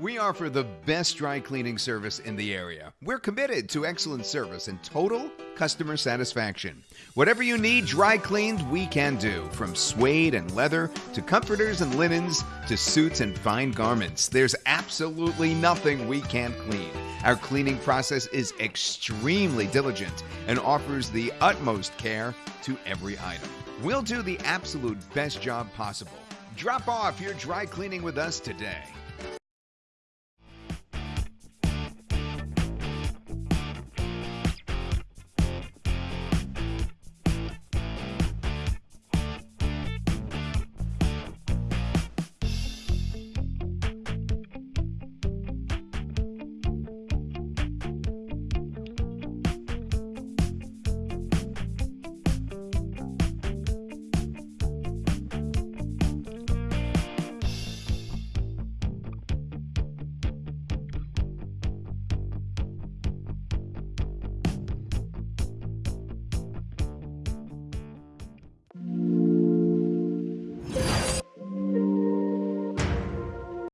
We offer the best dry cleaning service in the area. We're committed to excellent service and total customer satisfaction. Whatever you need dry cleaned, we can do. From suede and leather to comforters and linens to suits and fine garments, there's absolutely nothing we can't clean. Our cleaning process is extremely diligent and offers the utmost care to every item. We'll do the absolute best job possible. Drop off your dry cleaning with us today.